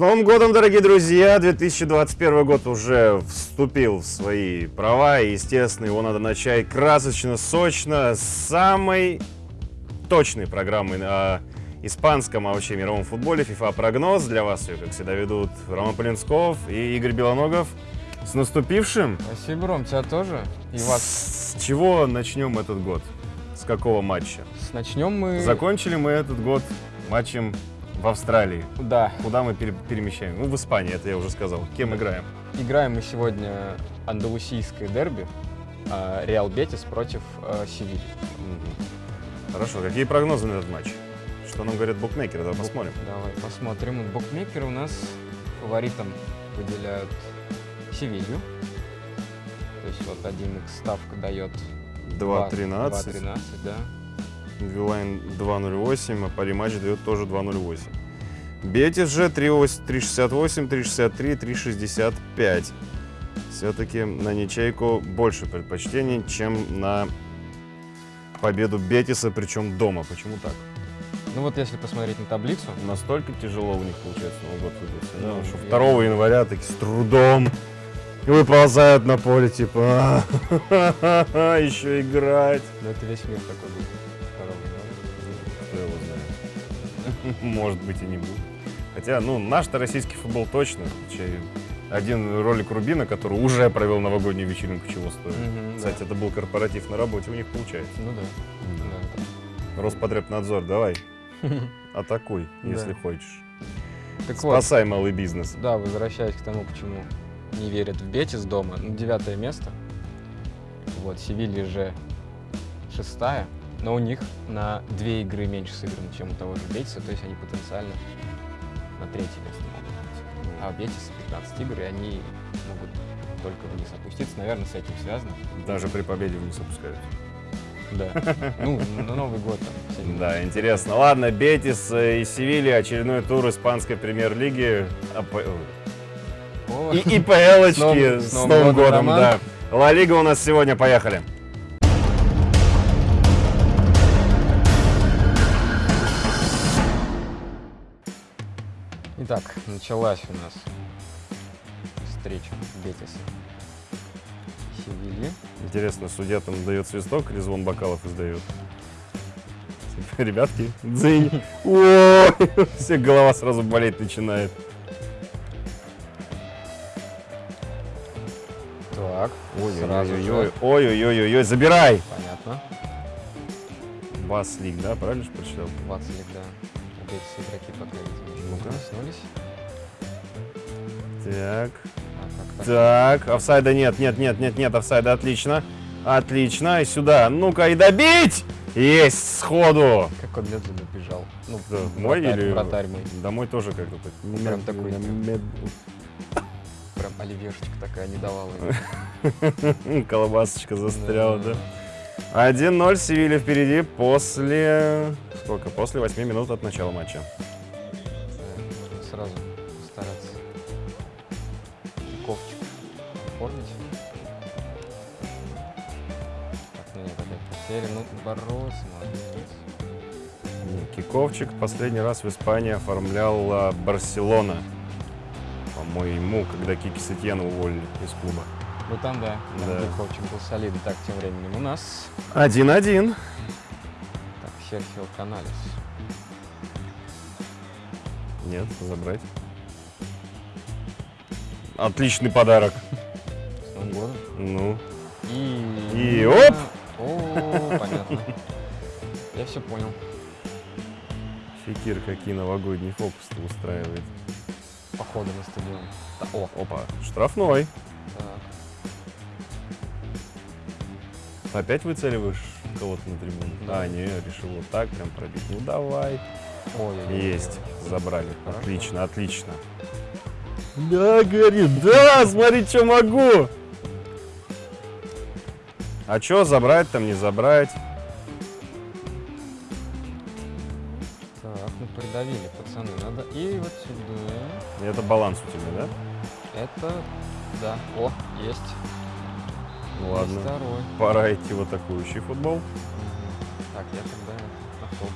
Новым годом, дорогие друзья! 2021 год уже вступил в свои права, и, естественно, его надо начать красочно, сочно, с самой точной программы о испанском, а вообще мировом футболе FIFA прогноз. Для вас ее, как всегда, ведут Роман Полинсков и Игорь Белоногов. С наступившим! Спасибо, Ром, тебя тоже. И вас. С чего начнем этот год? С какого матча? Начнем мы... Закончили мы этот год матчем в Австралии. Да. Куда мы пере- перемещаем? Ну, в Испании, это я уже сказал. Кем играем? Играем мы сегодня андалусийское дерби. а, Реал Бетис против а, Севильи. Хорошо, какие прогнозы на этот матч? Что нам говорят букмекеры? Давай посмотрим. Давай посмотрим. Букмекеры у нас фаворитом выделяют Севилью. То есть вот 1x ставка дает 2.13. 2.13, да. Вилайн 2.08, а париматч дает тоже 2.08. Бетис же 3.8 3.68, 3.63, 3.65. Все-таки на ничейку больше предпочтений, чем на победу Бетиса, причем дома. Почему так? Ну вот если посмотреть на таблицу, Настолько тяжело у них получается Новый год выдался, да, Ну, что я- 2 января таки с трудом выползают на поле, типа, «А, еще играть. ну это весь мир такой был. Может быть и не будет. Хотя, ну, наш-то российский футбол точно. Один ролик Рубина, который уже провел новогоднюю вечеринку, чего стоит. Да. Кстати, это был корпоратив на работе, у них получается. Ну да. да. Роспотребнадзор, давай, атакуй, Да. если хочешь. Так вот, Спасай малый бизнес. Да, возвращаясь к тому, почему не верят в Бетис дома. Ну, девятое место. Вот, Севилья же шестая. Но у них на две игры меньше сыграно, чем у того же Бетиса. То есть они потенциально на третье место могут быть. А у Бетиса 15 игр, и они могут только вниз опуститься. Наверное, с этим связано. Даже при победе вниз опускаются. Да. Ну, на Новый год там. Да, интересно. Ладно, Бетис э, и Севилья, очередной тур испанской премьер-лиги. О, И ИПЛочки С Новым- с Новым годом, да. Ла Лига у нас сегодня, поехали. Итак, началась у нас встреча Бетиса и Севильи. Интересно, судья там дает свисток или звон бокалов издает? Ребятки, дзынь. Ой, все голова сразу болеть начинает. Так, сразу Ой-ой-ой, ой-ой-ой, забирай! Понятно. Бас Лиг, да, правильно же прочитал? 20 лет, да. У Бетиса игроки пока, не Ну-ка. проснулись. Так, А, так? офсайда нет, нет, нет, нет, нет, офсайда, отлично. Отлично, и сюда, ну-ка, и добить! Есть, сходу! Как он медленно бежал. Ну, мой вратарь- или- Вратарь мой. Домой тоже как-то так. Прям такой, мед- Прям оливьешечка такая не давала. Колбасочка застряла, да? Да. 1-0 Севилья впереди после... Сколько? После 8 минут от начала матча. Сразу постараться ковчик оформить. Так, ну нет, опять потеря. Ну, Барос, молодец. Киковчик последний раз в Испании оформляла Барселона. По-моему, когда Кики Сетьяна уволили из клуба. Ну там, да, Да. ковчик был солидный. Так, тем временем у нас 1-1. так, Серхио Каналес. Нет, забрать. Отличный подарок. С Новым годом. Ну, И... И оп! О, понятно. Я все понял. Фикир какие новогодние фокусы устраивает. Походу на стадион. О, Опа, штрафной. так. Опять выцеливаешь кого-то на трибуну? Да. А, не, решил вот так прям пробить. Ну давай. Ой, Есть, забрали. Хорошо. Отлично, отлично. Да, говорит, да, смотри, что могу. А что, забрать там, не забрать? Так, ну придавили, пацаны. Надо и вот сюда. Это баланс у тебя, да? Это, да. О, есть. Ну ладно. Второй. Пора идти в атакующий футбол. Мгм. Так, я тогда автобус.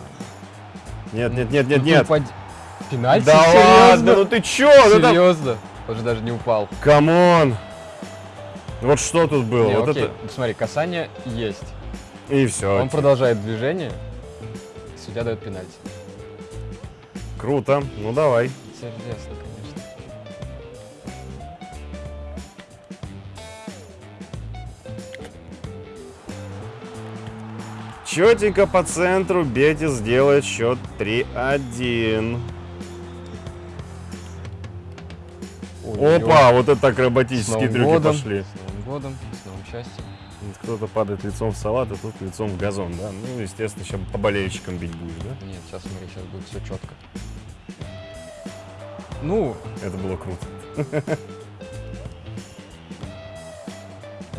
Ладно. Нет, нет, нет, нет, Ну, нет. упади- Пенальти? Да Серьезно? ладно, ну ты чё? Ну это- Серьезно? Он же даже не упал. Come on! Вот что тут было? Не, вот окей. это... Смотри, касание есть. И все. Он продолжает движение. Судья дает пенальти. Круто. Ну давай. Интересно, Четенько по центру Бетис делает счет 3-1. Ой-ой-ой. Опа, вот это акробатические трюки годом. пошли. С Новым годом, с новым счастьем. Кто-то падает лицом в салат, а тут лицом в газон, да? Ну, естественно, сейчас по болельщикам бить будешь, да? Нет, сейчас смотри, сейчас будет все четко. Ну, Это было круто.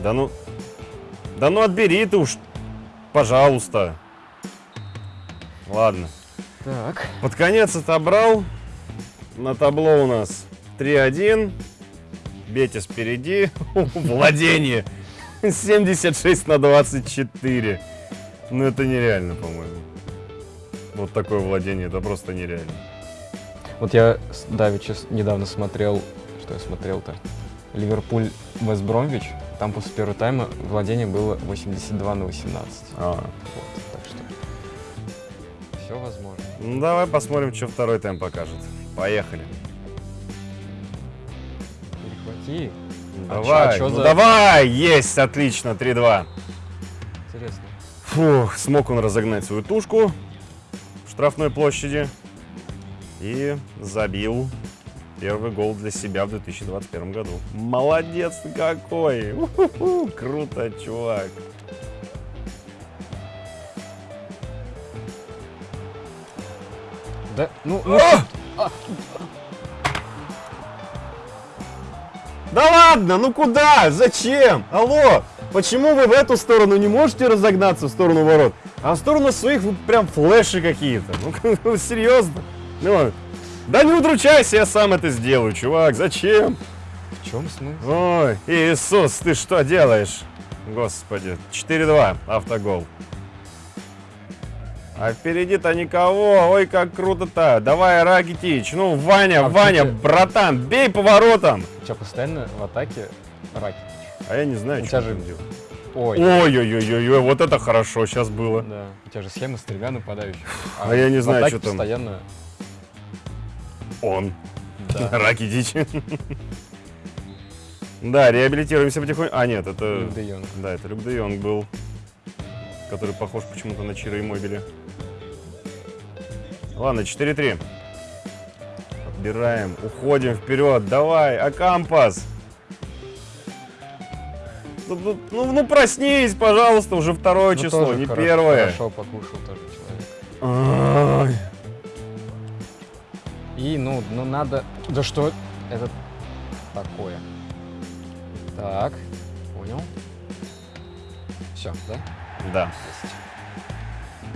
Да ну... Да ну отбери ты уж, пожалуйста. Ладно. так. Под конец отобрал. На табло у нас 3-1. Бетис впереди. Владение. 76 на 24. Ну это нереально, по-моему. Вот такое владение, это просто нереально. Вот я с- давеча с- недавно смотрел, что я смотрел-то? Ливерпуль Вест Бромвич. Там после первого тайма владение было 82 на 18. А. Вот, так что все возможно. Ну давай посмотрим, что второй тайм покажет. Поехали. Перехвати. А Давай, чё- а чё ну за- давай, есть, отлично, 3-2. Интересно. Фух, смог он разогнать свою тушку в штрафной площади и забил первый гол для себя в 2021 году. Молодец какой! У-ху-ху, Круто, чувак! Да, ну, ну, Да ладно, ну куда? Зачем? Алло, почему вы в эту сторону не можете разогнаться в сторону ворот, а в сторону своих вы прям флеши какие-то? Ну, серьезно? Ну, да не удручайся, я сам это сделаю, чувак, зачем? в чем смысл? Ой, Иисус, ты что делаешь? Господи, 4-2, автогол. А впереди-то никого, ой, как круто-то. Давай, Ракитич, ну, Ваня, А Ваня, где? братан, бей поворотом. У тебя постоянно в атаке Ракетич. А я не знаю, что же- делать. Ой, Ой-ой-ой-ой, вот это хорошо сейчас было. да. У тебя же схема с тремя нападающими. А я не знаю, что там. постоянно... Он, Да. Ракитич. Да, реабилитируемся потихоньку. А, нет, это... Люк де Йонг. Да, это Люк де Йонг был, который похож почему-то на Чиро Иммобили. Ладно, 4-3. Отбираем, уходим вперед, давай, Акампас. Ну, ну, ну, ну, проснись, пожалуйста, уже второе Ну, число, не хоро- первое. Хорошо покушал тоже человек. Ай. И, ну, ну надо... Да что это такое? Так, понял. Все, да? Да.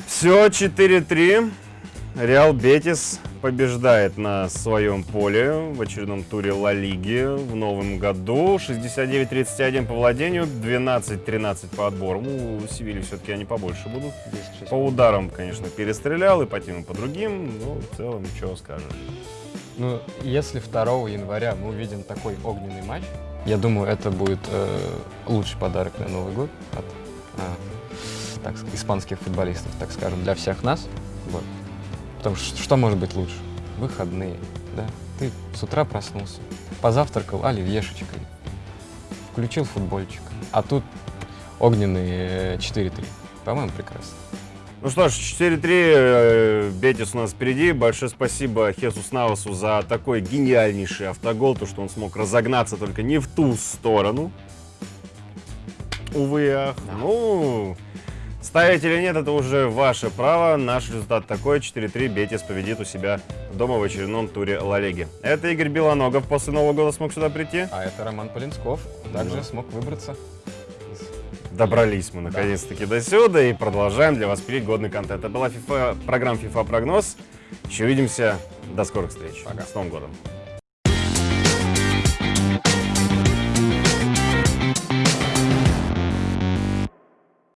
Все, 4-3. Реал Бетис побеждает на своем поле в очередном туре Ла Лиги в новом году. 69-31 по владению, 12-13 по отборам. У Севильи все-таки они побольше будут. 10-6. По ударам, конечно, перестрелял и по тем, и по другим. Но в целом, что скажешь. Ну, если 2 января мы увидим такой огненный матч, я думаю, это будет э, лучший подарок на Новый год от а, так, ск- испанских футболистов, так скажем, для всех нас. Вот. Потому что что может быть лучше? Выходные, да? Ты с утра проснулся, позавтракал оливьешечкой, включил футбольчик, а тут огненные э, 4-3. По-моему, прекрасно. Ну что ж, 4-3, э, Бетис у нас впереди. Большое спасибо Хесус Навасу за такой гениальнейший автогол, то, что он смог разогнаться только не в ту сторону. Увы ах. Ну, ставить или нет, это уже ваше право. Наш результат такой, 4-3, Бетис победит у себя дома в очередном туре Ла Лиги. Это Игорь Белоногов после Нового года смог сюда прийти. А это Роман Полинсков, также Ну. смог выбраться Добрались мы наконец-таки до сюда и продолжаем для вас пилить годный контент. Это была FIFA, программа FIFA Прогноз. Еще увидимся. До скорых встреч. Пока. С Новым годом.